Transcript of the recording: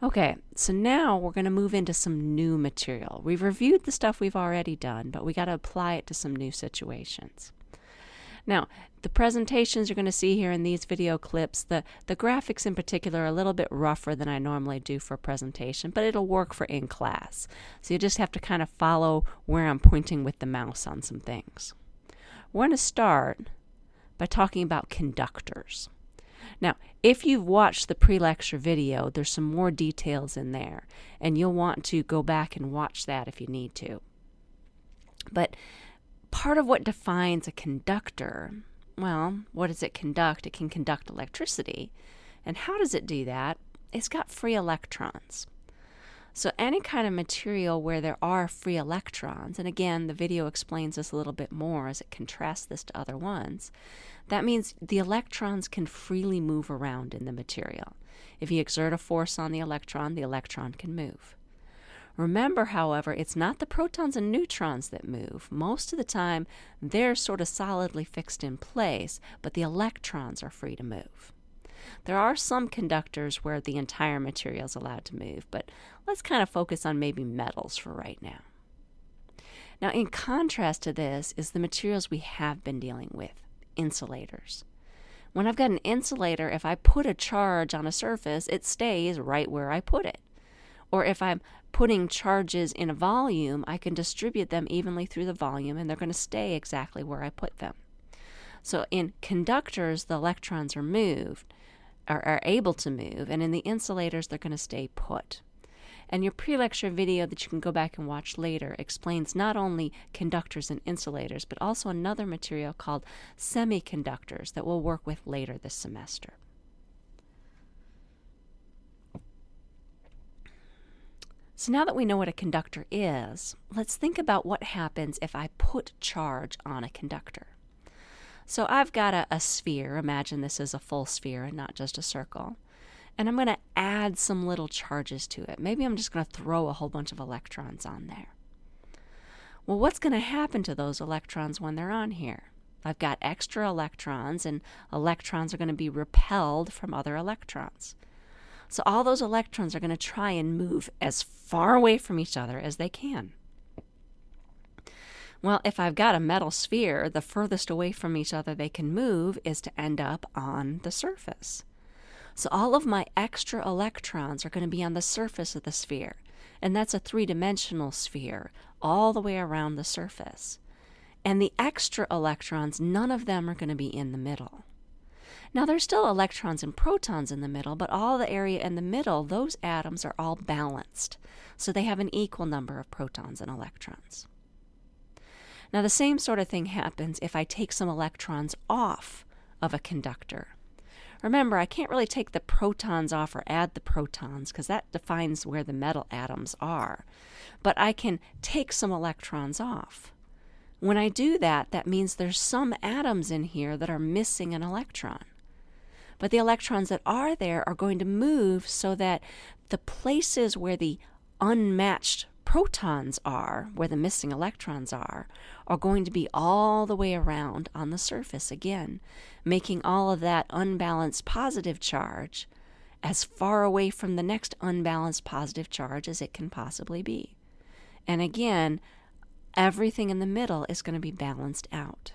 Okay, so now we're going to move into some new material. We've reviewed the stuff we've already done, but we got to apply it to some new situations. Now, the presentations you're going to see here in these video clips, the, the graphics in particular are a little bit rougher than I normally do for a presentation, but it'll work for in class. So you just have to kind of follow where I'm pointing with the mouse on some things. We're going to start by talking about conductors. Now, if you've watched the pre-lecture video, there's some more details in there, and you'll want to go back and watch that if you need to. But part of what defines a conductor, well, what does it conduct? It can conduct electricity. And how does it do that? It's got free electrons. So any kind of material where there are free electrons, and again, the video explains this a little bit more as it contrasts this to other ones, that means the electrons can freely move around in the material. If you exert a force on the electron, the electron can move. Remember, however, it's not the protons and neutrons that move. Most of the time, they're sort of solidly fixed in place, but the electrons are free to move. There are some conductors where the entire material is allowed to move, but let's kind of focus on maybe metals for right now. Now, in contrast to this is the materials we have been dealing with, insulators. When I've got an insulator, if I put a charge on a surface, it stays right where I put it. Or if I'm putting charges in a volume, I can distribute them evenly through the volume and they're going to stay exactly where I put them. So in conductors, the electrons are moved are, are able to move, and in the insulators, they're going to stay put. And your pre lecture video that you can go back and watch later explains not only conductors and insulators, but also another material called semiconductors that we'll work with later this semester. So now that we know what a conductor is, let's think about what happens if I put charge on a conductor. So I've got a, a sphere. Imagine this is a full sphere and not just a circle. And I'm going to add some little charges to it. Maybe I'm just going to throw a whole bunch of electrons on there. Well, what's going to happen to those electrons when they're on here? I've got extra electrons, and electrons are going to be repelled from other electrons. So all those electrons are going to try and move as far away from each other as they can. Well, if I've got a metal sphere, the furthest away from each other they can move is to end up on the surface. So all of my extra electrons are going to be on the surface of the sphere. And that's a three-dimensional sphere all the way around the surface. And the extra electrons, none of them are going to be in the middle. Now there's still electrons and protons in the middle, but all the area in the middle, those atoms are all balanced. So they have an equal number of protons and electrons. Now, the same sort of thing happens if I take some electrons off of a conductor. Remember, I can't really take the protons off or add the protons because that defines where the metal atoms are. But I can take some electrons off. When I do that, that means there's some atoms in here that are missing an electron. But the electrons that are there are going to move so that the places where the unmatched protons are, where the missing electrons are, are going to be all the way around on the surface again, making all of that unbalanced positive charge as far away from the next unbalanced positive charge as it can possibly be. And again, everything in the middle is going to be balanced out.